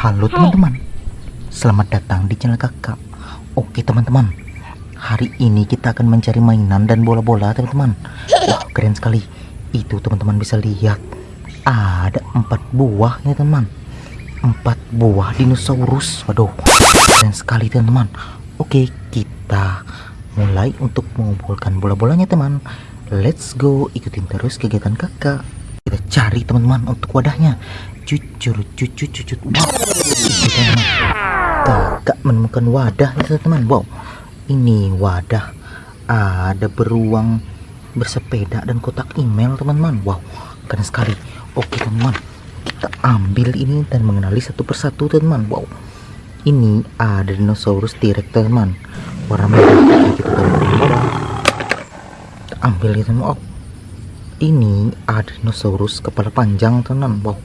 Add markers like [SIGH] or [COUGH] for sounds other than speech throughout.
Halo teman-teman. Selamat datang di channel kakak. Oke teman-teman. Hari ini kita akan mencari mainan dan bola-bola teman-teman. Wah keren sekali. Itu teman-teman bisa lihat. Ada empat buah ya teman. Empat buah dinosaurus. Waduh keren sekali teman-teman. Oke kita mulai untuk mengumpulkan bola-bolanya teman. Let's go. Ikutin terus kegiatan kakak. Kita cari teman-teman untuk wadahnya jujur jujur jujur wow kakak menemukan wadah itu teman. Wow. Ini wadah. Ada beruang bersepeda dan kotak email teman-teman. Wow keren sekali. Oke teman-teman. Kita ambil ini dan mengenali satu persatu teman wow. Ini ada dinosaurus T-Rex teman warna merah. Kita ambil itu teman oh ini ada dinosaurus kepala panjang teman wow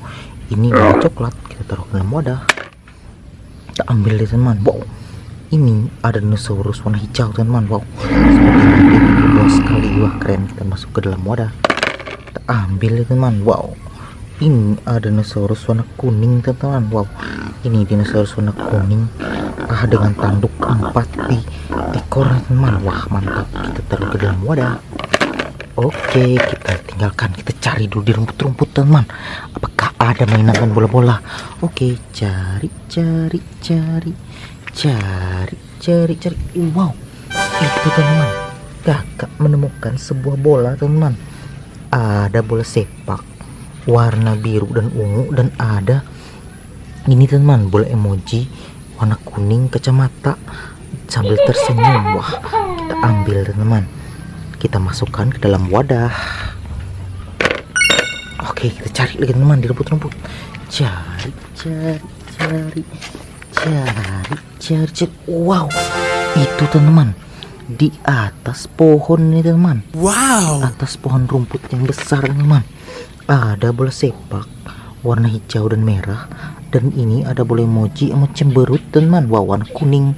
ini warna coklat kita taruh dalam wadah. Kita ambil deh teman wow. Ini ada dinosaurus warna hijau teman wow. Seperti ini luas sekali wah keren. Kita masuk ke dalam wadah. Kita ambil deh teman wow. Ini ada dinosaurus warna kuning teman wow. Ini dinosaurus warna kuning ah dengan tanduk empat di ekor teman wah mantap. Kita taruh ke dalam wadah. Oke, kita tinggalkan. Kita cari dulu di rumput-rumput, teman. Apakah ada mainan bola-bola? Oke, cari, cari, cari, cari, cari, cari. Wow, itu teman. Kakak menemukan sebuah bola, teman. Ada bola sepak warna biru dan ungu dan ada ini teman bola emoji warna kuning kacamata sambil tersenyum wah kita ambil teman kita masukkan ke dalam wadah oke kita cari lagi teman di rumput-rumput. Cari cari cari cari cari cari. Wow itu teman. Di atas pohon nih teman. Wow. Atas pohon rumput yang besar teman. Ada bola sepak warna hijau dan merah. Dan ini ada bola emoji emot cemberut teman. Wow warna kuning.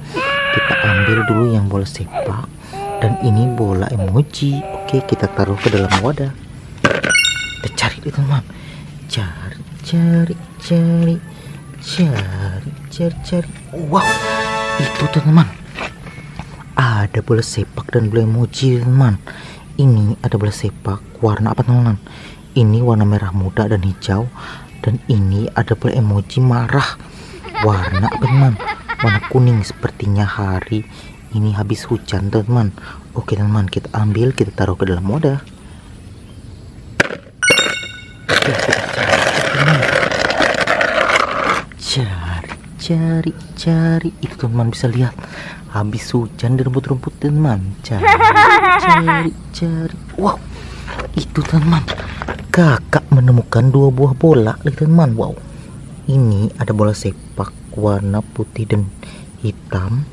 Kita ambil dulu yang bola sepak. Dan ini bola emoji. Oke kita taruh ke dalam wadah kita cari itu teman cari cari cari. Cari cari cari. Wow itu teman ada bola sepak dan bola emoji teman ini ada bola sepak warna apa teman ini warna merah muda dan hijau. Dan ini ada bola emoji marah. Warna apa teman? Warna kuning sepertinya hari ini habis hujan teman oke teman kita ambil kita taruh ke dalam wadah cari cari cari. Itu teman bisa lihat. Habis hujan di rumput-rumput teman cari cari cari. Wow itu teman kakak menemukan dua buah bola teman wow. Ini ada bola sepak warna putih dan hitam.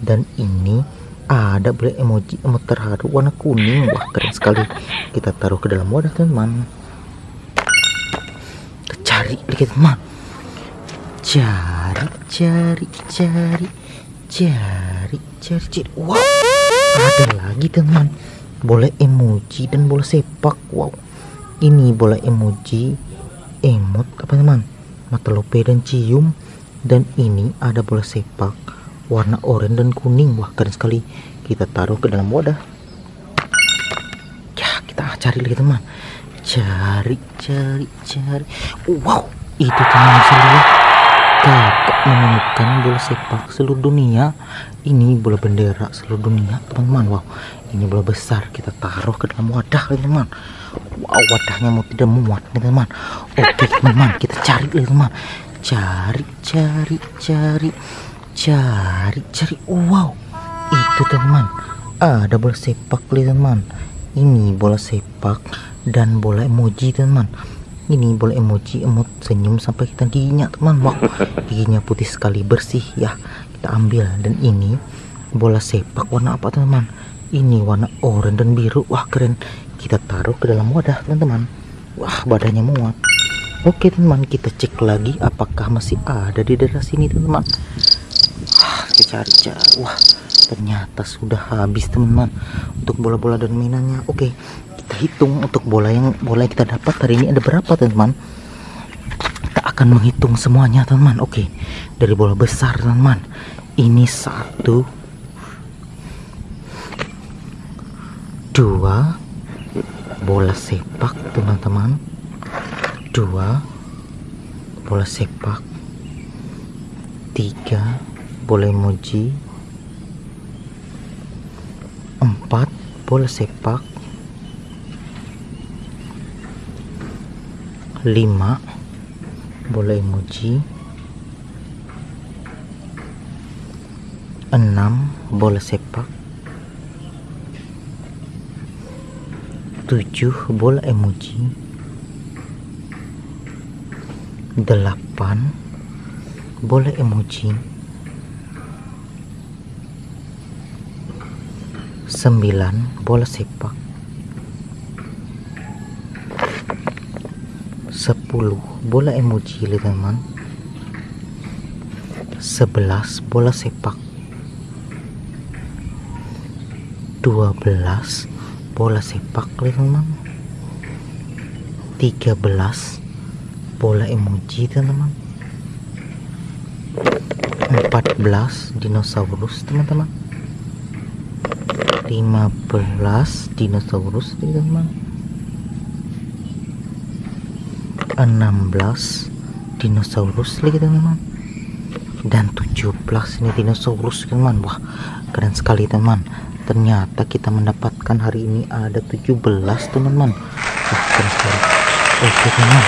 Dan ini ada boleh emoji emot terharu warna kuning. Wah keren sekali. Kita taruh ke dalam wadah teman cari lagi teman cari cari cari cari cari cari wow ada lagi teman boleh emoji dan bola sepak. Wow. Ini bola emoji emot apa teman mata lope dan cium. Dan ini ada bola sepak. Warna oranye dan kuning. Wah keren sekali. Kita taruh ke dalam wadah. Ya kita cari lagi teman cari cari cari. Wow itu teman lihat. Kakak menemukan bola sepak seluruh dunia. Ini bola bendera seluruh dunia teman-teman wow ini bola besar. Kita taruh ke dalam wadah teman wow wadahnya mau tidak muat nih teman oke teman kita cari lagi teman cari cari cari. Cari cari. Wow itu teman ada bola sepak teman ini bola sepak dan bola emoji teman. Ini bola emoji emot senyum sampai kita giginya teman. Wow [LAUGHS] giginya putih sekali bersih ya. Kita ambil. Dan ini bola sepak warna apa teman? Ini warna oranye dan biru. Wah keren. Kita taruh ke dalam wadah teman-teman. Wah badannya muat oke teman kita cek lagi apakah masih ada di daerah sini teman-teman. Kita cari-cari. Wah ternyata sudah habis teman-teman untuk bola-bola dan mainannya. Oke kita hitung untuk bola yang bola yang kita dapat hari ini ada berapa teman-teman? Kita akan menghitung semuanya teman-teman. Oke dari bola besar teman-teman. Ini satu dua bola sepak teman-teman. Dua bola sepak. Tiga bola emoji empat bola sepak. Lima bola emoji. Enam bola sepak. Tujuh bola emoji. Delapan bola emoji sembilan bola sepak. Sepuluh bola emoji teman sebelas bola sepak. Dua belas bola sepak teman tiga belas bola emoji teman-teman. 14 dinosaurus teman-teman 15 dinosaurus teman-teman 16 dinosaurus lagi teman-teman dan 17 ini dinosaurus teman wah keren sekali teman ternyata kita mendapatkan hari ini ada 17 teman-teman. Wah keren sekali. Oke teman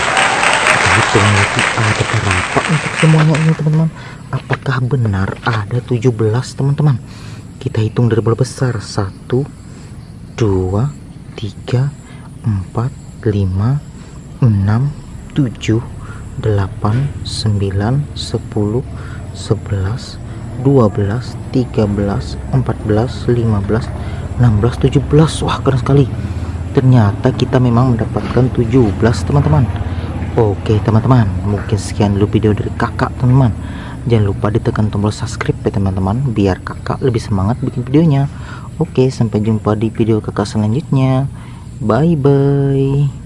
kita hitung lagi ada berapa untuk semuanya ini teman-teman? Apakah benar ada 17 teman-teman kita hitung dari bola besar? 1 2 3 4 5 6 7 8 9 10 11 12 13 14 15 16 17 wah keren sekali. Ternyata kita memang mendapatkan 17 teman-teman. Oke teman-teman mungkin sekian dulu video dari kakak teman-teman jangan lupa ditekan tombol subscribe ya teman-teman biar kakak lebih semangat bikin videonya. Oke sampai jumpa di video kakak selanjutnya. Bye bye